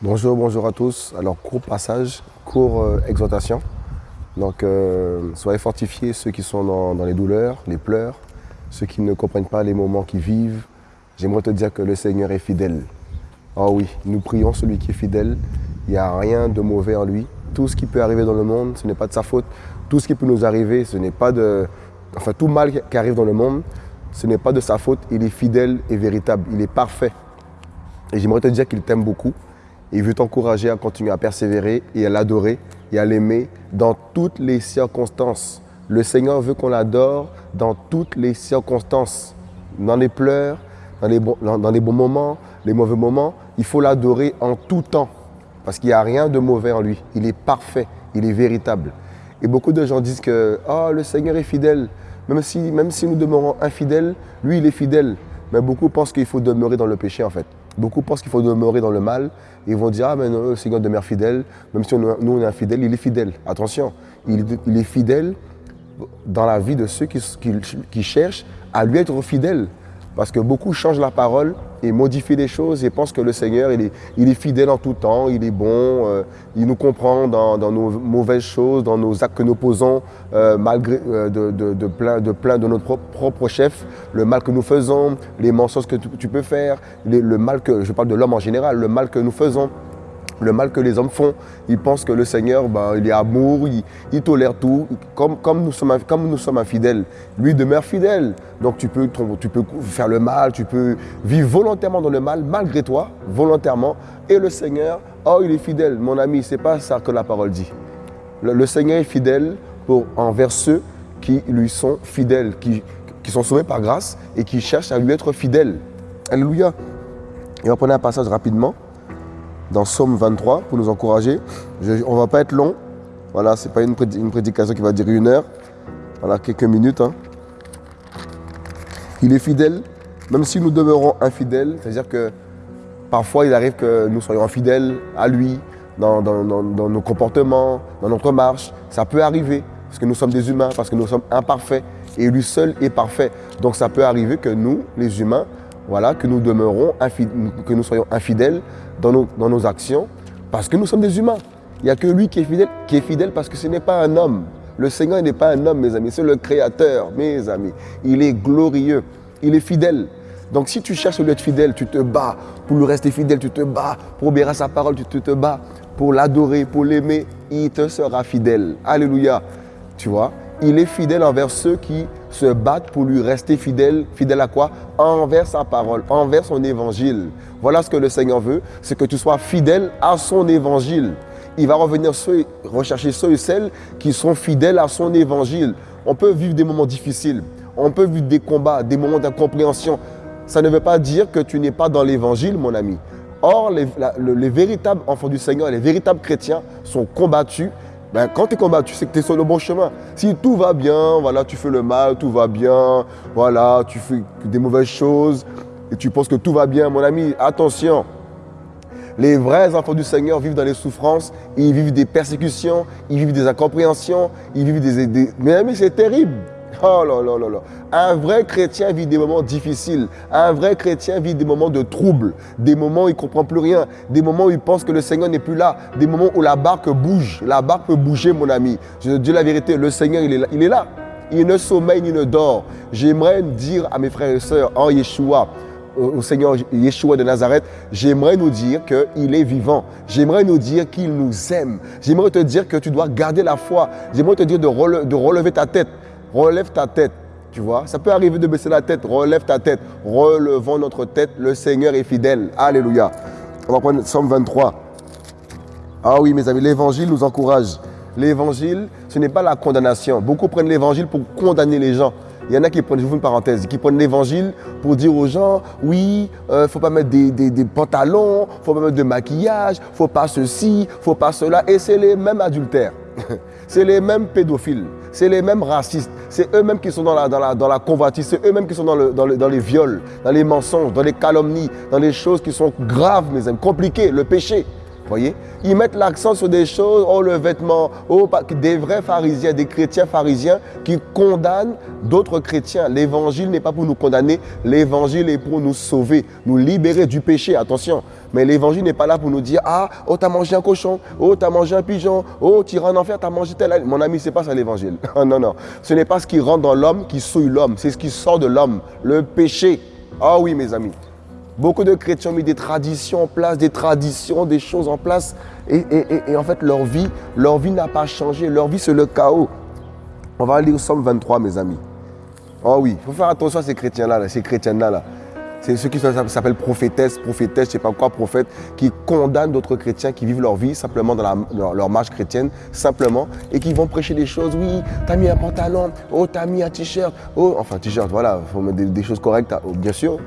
Bonjour, bonjour à tous. Alors, court passage, court euh, exhortation. Donc, euh, soyez fortifiés ceux qui sont dans, les douleurs, les pleurs, ceux qui ne comprennent pas les moments qu'ils vivent. J'aimerais te dire que le Seigneur est fidèle. Oh oui, nous prions celui qui est fidèle. Il n'y a rien de mauvais en lui. Tout ce qui peut arriver dans le monde, ce n'est pas de sa faute. Tout ce qui peut nous arriver, ce n'est pas de... Enfin, tout mal qui arrive dans le monde, ce n'est pas de sa faute. Il est fidèle et véritable. Il est parfait. Et j'aimerais te dire qu'il t'aime beaucoup. Il veut t'encourager à continuer à persévérer et à l'adorer et à l'aimer dans toutes les circonstances. Le Seigneur veut qu'on l'adore dans toutes les circonstances, dans les pleurs, dans les, bons, dans les bons moments, les mauvais moments. Il faut l'adorer en tout temps parce qu'il n'y a rien de mauvais en lui. Il est parfait, il est véritable. Et beaucoup de gens disent que oh, le Seigneur est fidèle. Même si, nous demeurons infidèles, lui, il est fidèle. Mais beaucoup pensent qu'il faut demeurer dans le péché en fait. Beaucoup pensent qu'il faut demeurer dans le mal. ils vont dire, ah mais non, le Seigneur demeure fidèle. Même si nous on est il est fidèle. Attention, il, est fidèle dans la vie de ceux qui cherchent à lui être fidèles. Parce que beaucoup changent la parole et modifient les choses et pensent que le Seigneur, il est, fidèle en tout temps, il est bon, euh, il nous comprend dans, nos mauvaises choses, dans nos actes que nous posons, euh, malgré euh, de, de, plein, de plein de notre propre chef, le mal que nous faisons, les mensonges que tu, peux faire, le mal que, je parle de l'homme en général, le mal que nous faisons le mal que les hommes font. Ils pensent que le Seigneur, ben, il est amour, il, tolère tout. Comme, comme, nous sommes, comme nous sommes infidèles, lui demeure fidèle. Donc tu peux, tu peux faire le mal, tu peux vivre volontairement dans le mal, malgré toi, volontairement. Et le Seigneur, oh, il est fidèle. Mon ami, c'est pas ça que la parole dit. Le, Seigneur est fidèle pour, envers ceux qui lui sont fidèles, qui, qui sont sauvés par grâce et qui cherchent à lui être fidèles. Alléluia. Et on prendre un passage rapidement dans Somme 23 pour nous encourager. on ne va pas être long. Voilà, ce n'est pas une, prédication qui va durer une heure. Voilà, quelques minutes. Hein. Il est fidèle, même si nous demeurons infidèles. C'est-à-dire que parfois, il arrive que nous soyons infidèles à lui, dans, nos comportements, dans notre marche. Ça peut arriver, parce que nous sommes des humains, parce que nous sommes imparfaits. Et lui seul est parfait. Donc ça peut arriver que nous, les humains, voilà, que nous demeurons, que nous soyons infidèles dans nos, dans nos actions, parce que nous sommes des humains. Il n'y a que lui qui est fidèle, qui est fidèle parce que ce n'est pas un homme. Le Seigneur n'est pas un homme, mes amis, c'est le Créateur, mes amis. Il est glorieux, il est fidèle. Donc si tu cherches lui être fidèle, tu te bats pour lui rester fidèle, tu te bats pour obéir à sa parole, tu te, te bats pour l'adorer, pour l'aimer, il te sera fidèle. Alléluia. Tu vois, il est fidèle envers ceux qui se battent pour lui rester fidèle. Fidèle à quoi? Envers sa parole, envers son évangile. Voilà ce que le Seigneur veut, c'est que tu sois fidèle à son évangile. Il va revenir rechercher ceux et celles qui sont fidèles à son évangile. On peut vivre des moments difficiles, on peut vivre des combats, des moments d'incompréhension. Ça ne veut pas dire que tu n'es pas dans l'évangile, mon ami. Or, les véritables enfants du Seigneur, les véritables chrétiens sont combattus ben, quand tu es combattu, c'est que tu es sur le bon chemin. Si tout va bien, voilà, tu fais le mal, tout va bien, voilà, tu fais des mauvaises choses et tu penses que tout va bien, mon ami, attention. Les vrais enfants du Seigneur vivent dans les souffrances, ils vivent des persécutions, ils vivent des incompréhensions, ils vivent des... des... Mais ami, c'est terrible. Oh là là là là. Un vrai chrétien vit des moments difficiles. Un vrai chrétien vit des moments de trouble, des moments où il ne comprend plus rien, des moments où il pense que le Seigneur n'est plus là, des moments où la barque bouge. La barque peut bouger, mon ami. Je dis la vérité, le Seigneur, il est là. Il, est là. il ne sommeille ni ne dort. J'aimerais dire à mes frères et sœurs en Yeshua, au Seigneur Yeshua de Nazareth, j'aimerais nous dire qu'il est vivant. J'aimerais nous dire qu'il nous aime. J'aimerais te dire que tu dois garder la foi. J'aimerais te dire de relever ta tête relève ta tête. Tu vois, ça peut arriver de baisser la tête, relève ta tête. Relevons notre tête, le Seigneur est fidèle. Alléluia. On va prendre Somme 23. Ah oui, mes amis, l'évangile nous encourage. L'évangile, ce n'est pas la condamnation. Beaucoup prennent l'évangile pour condamner les gens. Il y en a qui prennent, je vous une parenthèse, qui prennent l'évangile pour dire aux gens, oui, il euh, ne faut pas mettre des, des pantalons, il ne faut pas mettre de maquillage, il ne faut pas ceci, il ne faut pas cela. Et c'est les mêmes adultères. c'est les mêmes pédophiles c'est les mêmes racistes, c'est eux-mêmes qui sont dans la, dans la, dans convoitise, c'est eux-mêmes qui sont dans, dans les viols, dans les mensonges, dans les calomnies, dans les choses qui sont graves, mes amis, compliquées, le péché voyez Ils mettent l'accent sur des choses, oh le vêtement, oh des vrais pharisiens, des chrétiens pharisiens qui condamnent d'autres chrétiens. L'évangile n'est pas pour nous condamner, l'évangile est pour nous sauver, nous libérer du péché, attention. Mais l'évangile n'est pas là pour nous dire, ah, oh t'as mangé un cochon, oh t'as mangé un pigeon, oh tu en enfer, t'as mangé tel... Mon ami, c'est pas ça l'évangile. non, non, ce n'est pas ce qui rentre dans l'homme qui souille l'homme, c'est ce qui sort de l'homme, le péché. Ah oui mes amis. Beaucoup de chrétiens ont mis des traditions en place, des traditions, des choses en place. Et, en fait, leur vie, leur vie n'a pas changé. Leur vie, c'est le chaos. On va lire Somme 23, mes amis. Oh oui, il faut faire attention à ces chrétiens-là, ces chrétiennes-là. là c'est ceux qui s'appellent prophétesses, prophétesses, je sais pas quoi, prophètes, qui condamnent d'autres chrétiens qui vivent leur vie simplement dans, leur, marche chrétienne, simplement, et qui vont prêcher des choses. Oui, tu as mis un pantalon, oh, tu as mis un t-shirt, oh, enfin, t-shirt, voilà, il faut mettre des, choses correctes, bien sûr,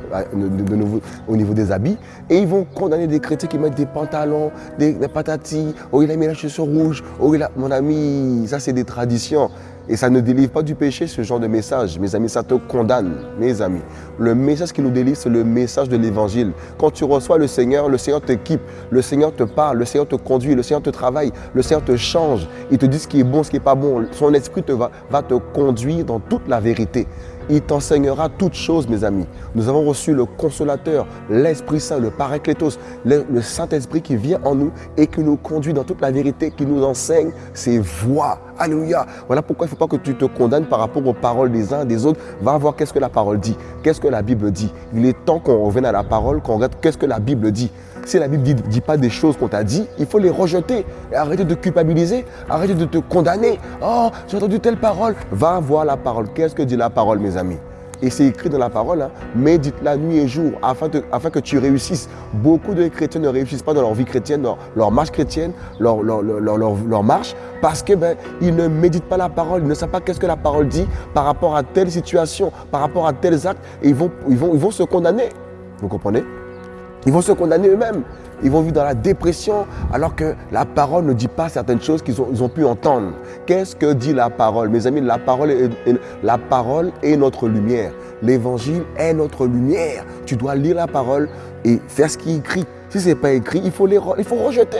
au niveau des habits. Et ils vont condamner des chrétiens qui mettent des pantalons, des, patatis, oh, il a mis la chaussure rouge, oh, il a. Mon ami, ça, c'est des traditions. Et ça ne délivre pas du péché, ce genre de message. Mes amis, ça te condamne, mes amis. Le message qui nous délivre, c'est le message de l'évangile. Quand tu reçois le Seigneur, le Seigneur t'équipe, le Seigneur te parle, le Seigneur te conduit, le Seigneur te travaille, le Seigneur te change. Il te dit ce qui est bon, ce qui n'est pas bon. Son esprit va te conduire dans toute la vérité. Il t'enseignera toutes choses, mes amis. Nous avons reçu le consolateur, l'Esprit Saint, le Paraclétos, le, Saint-Esprit qui vient en nous et qui nous conduit dans toute la vérité, qui nous enseigne ses voies. Alléluia. Voilà pourquoi il ne faut pas que tu te condamnes par rapport aux paroles des uns et des autres. Va voir qu'est-ce que la parole dit, qu'est-ce que la Bible dit. Il est temps qu'on revienne à la parole, qu'on regarde qu'est-ce que la Bible dit. Si la Bible ne dit, pas des choses qu'on t'a dit, il faut les rejeter. Et arrêter de culpabiliser, arrêter de te condamner. Oh, j'ai entendu telle parole. Va voir la parole. Qu'est-ce que dit la parole, mes amis? Et c'est écrit dans la parole, hein, médite la nuit et jour afin, afin, que tu réussisses. Beaucoup de chrétiens ne réussissent pas dans leur vie chrétienne, leur marche chrétienne, leur, marche, parce qu'ils ben, ne méditent pas la parole, ils ne savent pas qu'est-ce que la parole dit par rapport à telle situation, par rapport à tels actes, et ils vont, ils ils vont se condamner. Vous comprenez? Ils vont se condamner eux-mêmes. Ils vont vivre dans la dépression alors que la parole ne dit pas certaines choses qu'ils ont, pu entendre. Qu'est-ce que dit la parole? Mes amis, la parole est, notre lumière. L'évangile est notre lumière. Tu dois lire la parole et faire ce qui est écrit. Si ce n'est pas écrit, il faut, les, il faut rejeter.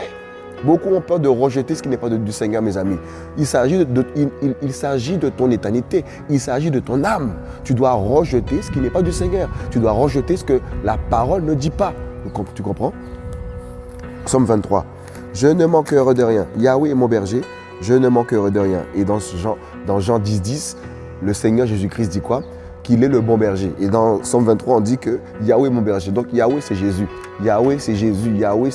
Beaucoup ont peur de rejeter ce qui n'est pas du Seigneur, mes amis. Il s'agit de, il, il, de ton éternité. Il s'agit de ton âme. Tu dois rejeter ce qui n'est pas du Seigneur. Tu dois rejeter ce que la parole ne dit pas. Tu comprends? Somme 23. Je ne manquerai de rien. Yahweh est mon berger. Je ne manquerai de rien. Et dans Jean, dans Jean 10, 10, le Seigneur Jésus-Christ dit quoi? Qu'il est le bon berger. Et dans Somme 23, on dit que Yahweh est mon berger. Donc Yahweh, c'est Jésus. Yahweh, c'est Jésus. Yahweh,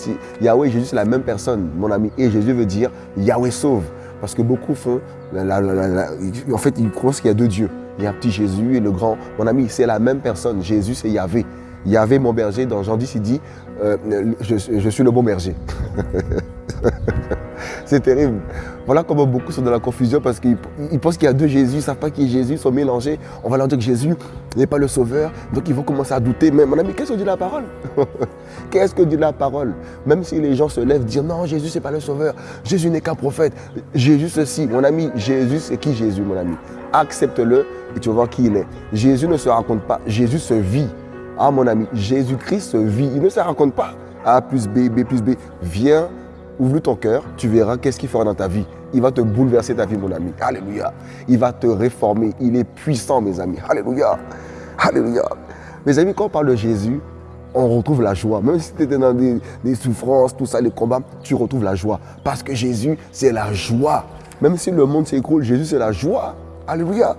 Jésus, c'est la même personne, mon ami. Et Jésus veut dire Yahweh sauve. Parce que beaucoup font, en fait, ils pensent qu'il y a deux dieux. Il y a un petit Jésus et le grand. Mon ami, c'est la même personne. Jésus, c'est Yahvé. Il y avait mon berger, dans Jean 10, il dit euh, je, suis le bon berger. c'est terrible. Voilà comment beaucoup sont dans la confusion parce qu'ils pensent qu'il y a deux Jésus, ils ne savent pas qui Jésus, ils sont mélangés. On va leur dire que Jésus n'est pas le sauveur, donc ils vont commencer à douter. Mais mon ami, qu'est-ce que dit la parole? Qu'est-ce que dit la parole? Même si les gens se lèvent, dire non, Jésus, n'est pas le sauveur, Jésus n'est qu'un prophète, Jésus ceci. Mon ami, Jésus, c'est qui Jésus, mon ami? Accepte-le et tu vas voir qui il est. Jésus ne se raconte pas, Jésus se vit. Ah mon ami, Jésus-Christ vit. Il ne se raconte pas. A plus B, B plus B. Viens, ouvre ton cœur, tu verras qu'est-ce qu'il fera dans ta vie. Il va te bouleverser ta vie, mon ami. Alléluia. Il va te réformer. Il est puissant, mes amis. Alléluia. Alléluia. Mes amis, quand on parle de Jésus, on retrouve la joie. Même si tu étais dans des, souffrances, tout ça, les combats, tu retrouves la joie. Parce que Jésus, c'est la joie. Même si le monde s'écroule, Jésus, c'est la joie. Alléluia.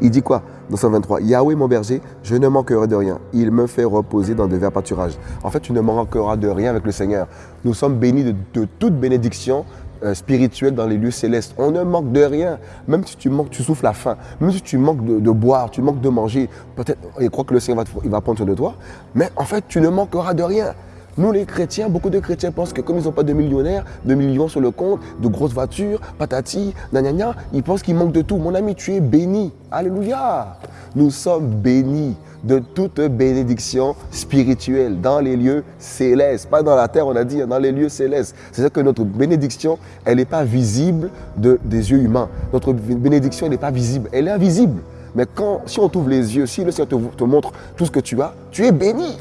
Il dit quoi? Dans 123, Yahweh mon berger, je ne manquerai de rien. Il me fait reposer dans de verts pâturages. En fait, tu ne manqueras de rien avec le Seigneur. Nous sommes bénis de, toute bénédiction euh, spirituelle dans les lieux célestes. On ne manque de rien. Même si tu manques, tu souffles la faim. Même si tu manques de, boire, tu manques de manger. Peut-être, il croit que le Seigneur va, va prendre soin de toi. Mais en fait, tu ne manqueras de rien. Nous, les chrétiens, beaucoup de chrétiens pensent que comme ils n'ont pas de millionnaires, de millions sur le compte, de grosses voitures, patati, nanana, ils pensent qu'ils manquent de tout. Mon ami, tu es béni. Alléluia. Nous sommes bénis de toute bénédiction spirituelle dans les lieux célestes. Pas dans la terre, on a dit, dans les lieux célestes. C'est-à-dire que notre bénédiction, elle n'est pas visible de, des yeux humains. Notre bénédiction, elle n'est pas visible. Elle est invisible. Mais quand, si on t'ouvre les yeux, si le Seigneur te, te montre tout ce que tu as, tu es béni.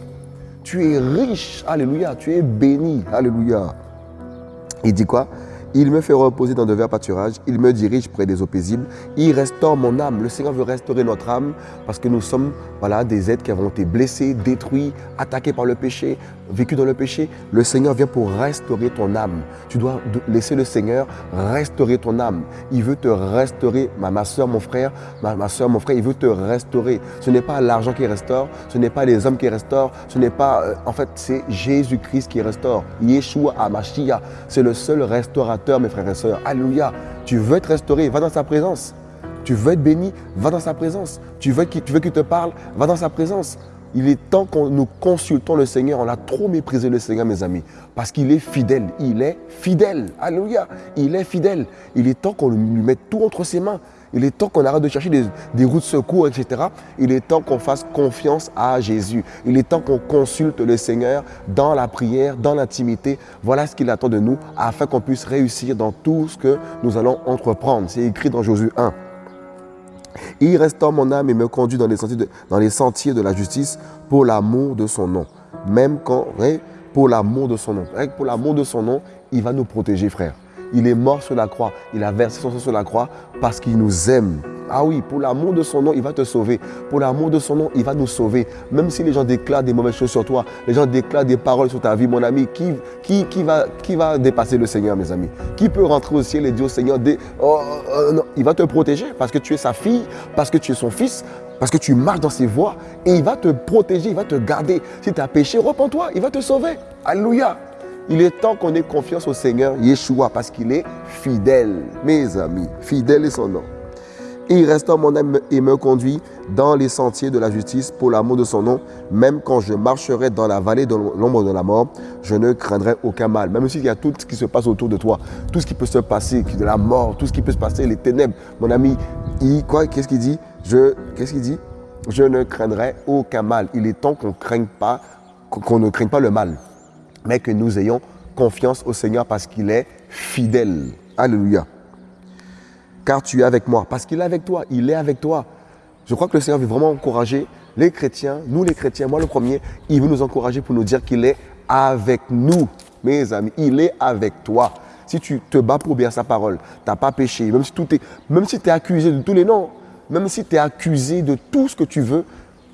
Tu es riche. Alléluia. Tu es béni. Alléluia. Il dit quoi? Il me fait reposer dans de verts pâturages. Il me dirige près des eaux paisibles. Il restaure mon âme. Le Seigneur veut restaurer notre âme parce que nous sommes voilà, des êtres qui avons été blessés, détruits, attaqués par le péché, vécus dans le péché. Le Seigneur vient pour restaurer ton âme. Tu dois laisser le Seigneur restaurer ton âme. Il veut te restaurer, ma, ma soeur, mon frère, ma, ma soeur, mon frère, il veut te restaurer. Ce n'est pas l'argent qui restaure, ce n'est pas les hommes qui restaurent, ce n'est pas, euh, en fait, c'est Jésus-Christ qui restaure. Yeshua Amashia, c'est le seul restaurateur mes frères et sœurs. Alléluia. Tu veux être restauré, va dans sa présence. Tu veux être béni, va dans sa présence. Tu veux qu'il te parle, va dans sa présence. Il est temps que nous consultons le Seigneur. On a trop méprisé le Seigneur, mes amis, parce qu'il est fidèle. Il est fidèle. Alléluia. Il est fidèle. Il est temps qu'on lui mette tout entre ses mains. Il est temps qu'on arrête de chercher des, routes secours, etc. Il est temps qu'on fasse confiance à Jésus. Il est temps qu'on consulte le Seigneur dans la prière, dans l'intimité. Voilà ce qu'il attend de nous afin qu'on puisse réussir dans tout ce que nous allons entreprendre. C'est écrit dans Josué 1. Il restaure mon âme et me conduit dans les sentiers de, dans les sentiers de la justice pour l'amour de son nom. Même quand, pour l'amour de son nom. Pour l'amour de son nom, il va nous protéger, frère. Il est mort sur la croix. Il a versé son sang sur la croix parce qu'il nous aime. Ah oui, pour l'amour de son nom, il va te sauver. Pour l'amour de son nom, il va nous sauver. Même si les gens déclarent des mauvaises choses sur toi, les gens déclarent des paroles sur ta vie, mon ami, qui, va, dépasser le Seigneur, mes amis? Qui peut rentrer au ciel et dire au Seigneur, oh, oh, non. il va te protéger parce que tu es sa fille, parce que tu es son fils, parce que tu marches dans ses voies et il va te protéger, il va te garder. Si tu as péché, repens-toi, il va te sauver. Alléluia. Il est temps qu'on ait confiance au Seigneur Yeshua parce qu'il est fidèle, mes amis. Fidèle est son nom. Il restaure mon âme et me conduit dans les sentiers de la justice pour l'amour de son nom. Même quand je marcherai dans la vallée de l'ombre de la mort, je ne craindrai aucun mal. Même s'il y a tout ce qui se passe autour de toi, tout ce qui peut se passer, de la mort, tout ce qui peut se passer, les ténèbres. Mon ami, qu'est-ce qu'il dit? Je, qu'est-ce Je ne craindrai aucun mal. Il est temps qu'on craigne qu'on ne craigne pas le mal mais que nous ayons confiance au Seigneur parce qu'il est fidèle. Alléluia. Car tu es avec moi, parce qu'il est avec toi, il est avec toi. Je crois que le Seigneur veut vraiment encourager les chrétiens, nous les chrétiens, moi le premier, il veut nous encourager pour nous dire qu'il est avec nous, mes amis, il est avec toi. Si tu te bats pour bien sa parole, tu n'as pas péché, même si, tu es accusé de tous les noms, même si tu es accusé de tout ce que tu veux,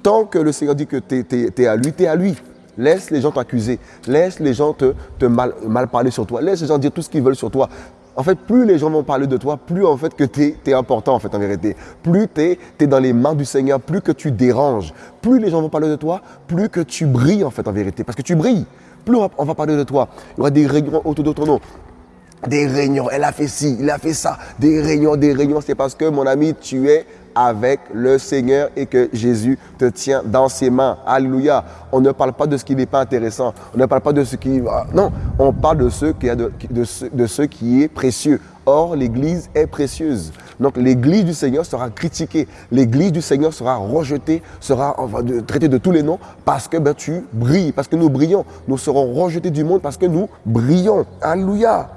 tant que le Seigneur dit que tu es, à lui, tu es à lui. Laisse les gens t'accuser. Laisse les gens te, mal, mal, parler sur toi. Laisse les gens dire tout ce qu'ils veulent sur toi. En fait, plus les gens vont parler de toi, plus en fait que tu es, important en fait en vérité. Plus tu es, dans les mains du Seigneur, plus que tu déranges. Plus les gens vont parler de toi, plus que tu brilles en fait en vérité. Parce que tu brilles. Plus on va, parler de toi. Il y aura des réunions autour de ton nom. Des réunions, elle a fait ci, il a fait ça. Des réunions, des réunions. C'est parce que mon ami, tu es avec le Seigneur et que Jésus te tient dans ses mains. Alléluia. On ne parle pas de ce qui n'est pas intéressant. On ne parle pas de ce qui... Non, on parle de ce qui, de, de ce qui est précieux. Or, l'Église est précieuse. Donc, l'Église du Seigneur sera critiquée. L'Église du Seigneur sera rejetée, sera traitée de tous les noms parce que ben, tu brilles, parce que nous brillons. Nous serons rejetés du monde parce que nous brillons. Alléluia.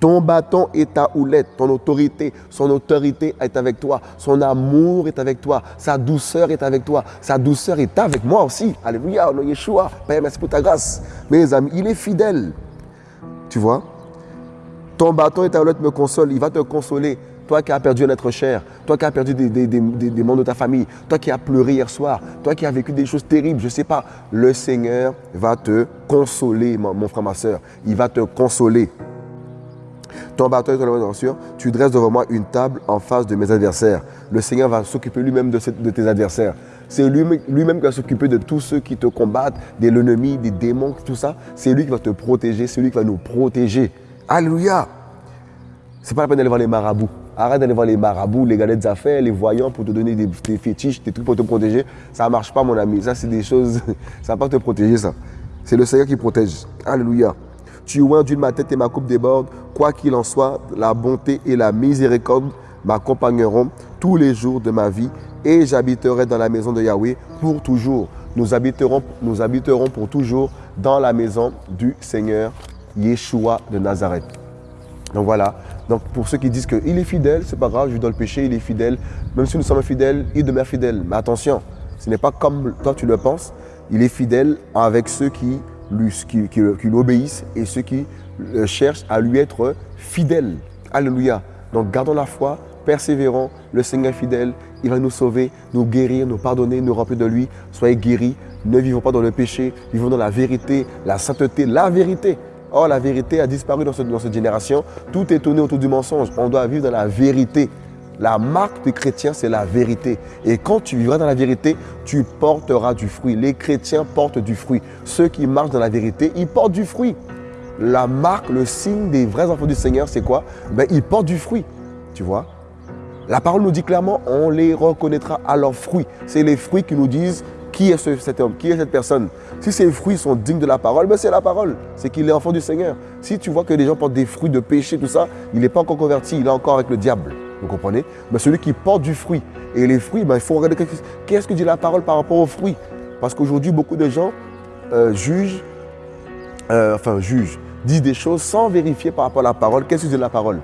Ton bâton est ta houlette, ton autorité, son autorité est avec toi, son amour est avec toi, sa douceur est avec toi, sa douceur est avec moi aussi. Alléluia, nom Yeshua. Père, merci pour ta grâce. Mes amis, il est fidèle. Tu vois? Ton bâton et ta houlette me consolent, il va te consoler. Toi qui as perdu un être cher, toi qui as perdu des, des, membres de ta famille, toi qui as pleuré hier soir, toi qui as vécu des choses terribles, je ne sais pas, le Seigneur va te consoler, mon, mon frère, ma soeur. Il va te consoler. Ton bâton et ton tu dresses devant moi une table en face de mes adversaires. Le Seigneur va s'occuper lui-même de, tes adversaires. C'est lui-même qui va s'occuper de tous ceux qui te combattent, de l'ennemi, des démons, tout ça. C'est lui qui va te protéger, c'est lui qui va nous protéger. Alléluia. C'est pas la peine d'aller voir les marabouts. Arrête d'aller voir les marabouts, les galettes d'affaires, les voyants pour te donner des, des, fétiches, des trucs pour te protéger. Ça marche pas, mon ami. Ça, c'est des choses. Ça va pas te protéger, ça. C'est le Seigneur qui protège. Alléluia. Tu oins d'une ma tête et ma coupe déborde. Quoi qu'il en soit, la bonté et la miséricorde m'accompagneront tous les jours de ma vie et j'habiterai dans la maison de Yahweh pour toujours. Nous habiterons, nous habiterons pour toujours dans la maison du Seigneur Yeshua de Nazareth. Donc voilà. Donc pour ceux qui disent qu'il est fidèle, c'est pas grave, je lui donne le péché, il est fidèle. Même si nous sommes fidèles, il demeure fidèle. Mais attention, ce n'est pas comme toi tu le penses. Il est fidèle avec ceux qui lui, qui, obéissent et ceux qui euh, cherchent à lui être fidèles. Alléluia. Donc gardons la foi, persévérons. Le Seigneur est fidèle. Il va nous sauver, nous guérir, nous pardonner, nous remplir de lui. Soyez guéris. Ne vivons pas dans le péché. Vivons dans la vérité, la sainteté, la vérité. Or, la vérité a disparu dans, dans cette génération. Tout est tourné autour du mensonge. On doit vivre dans la vérité. La marque des chrétiens, c'est la vérité. Et quand tu vivras dans la vérité, tu porteras du fruit. Les chrétiens portent du fruit. Ceux qui marchent dans la vérité, ils portent du fruit. La marque, le signe des vrais enfants du Seigneur, c'est quoi? Ben, Ils portent du fruit. Tu vois? La parole nous dit clairement, on les reconnaîtra à leurs fruits. C'est les fruits qui nous disent qui est cet homme, qui est cette personne? Si ces fruits sont dignes de la parole, ben c'est la parole. C'est qu'il est enfant du Seigneur. Si tu vois que des gens portent des fruits de péché, tout ça, il n'est pas encore converti, il est encore avec le diable. Vous comprenez? Mais celui qui porte du fruit. Et les fruits, ben, il faut regarder qu'est-ce que dit la parole par rapport aux fruits. Parce qu'aujourd'hui, beaucoup de gens euh, jugent, euh, enfin jugent, disent des choses sans vérifier par rapport à la parole. Qu'est-ce que dit la parole?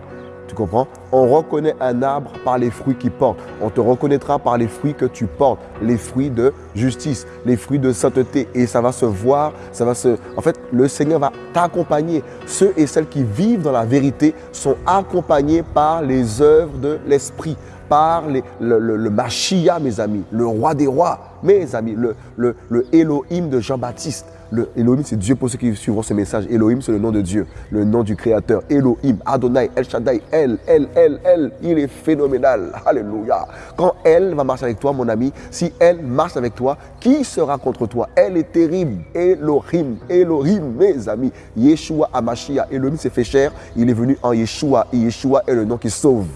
Tu comprends? On reconnaît un arbre par les fruits qu'il porte. On te reconnaîtra par les fruits que tu portes. Les fruits de justice, les fruits de sainteté. Et ça va se voir, ça va se... En fait, le Seigneur va t'accompagner. Ceux et celles qui vivent dans la vérité sont accompagnés par les œuvres de l'Esprit par le, Machia, mes amis, le roi des rois, mes amis, le, le Elohim de Jean-Baptiste. Le Elohim, c'est Dieu pour ceux qui suivront ce message. Elohim, c'est le nom de Dieu, le nom du Créateur. Elohim, Adonai, El Shaddai, El, El, El, El. Il est phénoménal. Alléluia. Quand elle va marcher avec toi, mon ami, si elle marche avec toi, qui sera contre toi? Elle est terrible. Elohim, Elohim, mes amis. Yeshua Amashia. Elohim s'est fait cher. Il est venu en Yeshua. Et Yeshua est le nom qui sauve.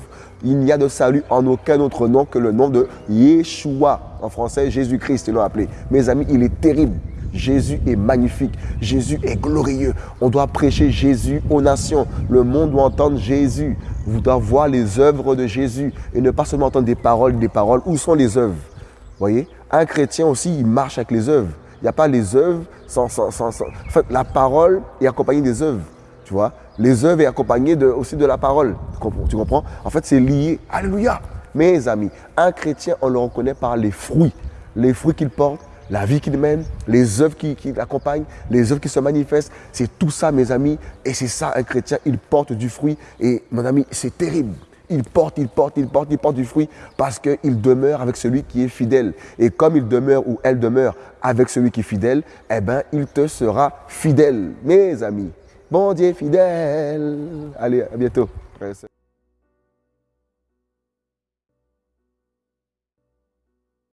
Il n'y a de salut en aucun autre nom que le nom de Yeshua. En français, Jésus-Christ, ils l'ont appelé. Mes amis, il est terrible. Jésus est magnifique. Jésus est glorieux. On doit prêcher Jésus aux nations. Le monde doit entendre Jésus. Vous devez voir les œuvres de Jésus et ne pas seulement entendre des paroles, des paroles. Où sont les œuvres? Voyez? Un chrétien aussi, il marche avec les œuvres. Il n'y a pas les œuvres sans, sans, sans, En fait, la parole est accompagnée des œuvres. Tu vois? Les œuvres est accompagnée aussi de la parole. Tu comprends? En fait, c'est lié. Alléluia Mes amis, un chrétien, on le reconnaît par les fruits. Les fruits qu'il porte, la vie qu'il mène, les œuvres qui, l'accompagnent, les œuvres qui se manifestent. C'est tout ça, mes amis. Et c'est ça, un chrétien, il porte du fruit. Et mon ami, c'est terrible. Il porte, il porte, il porte, il porte du fruit parce qu'il demeure avec celui qui est fidèle. Et comme il demeure ou elle demeure avec celui qui est fidèle, eh bien, il te sera fidèle, mes amis. Bon Dieu fidèle. Allez, à bientôt.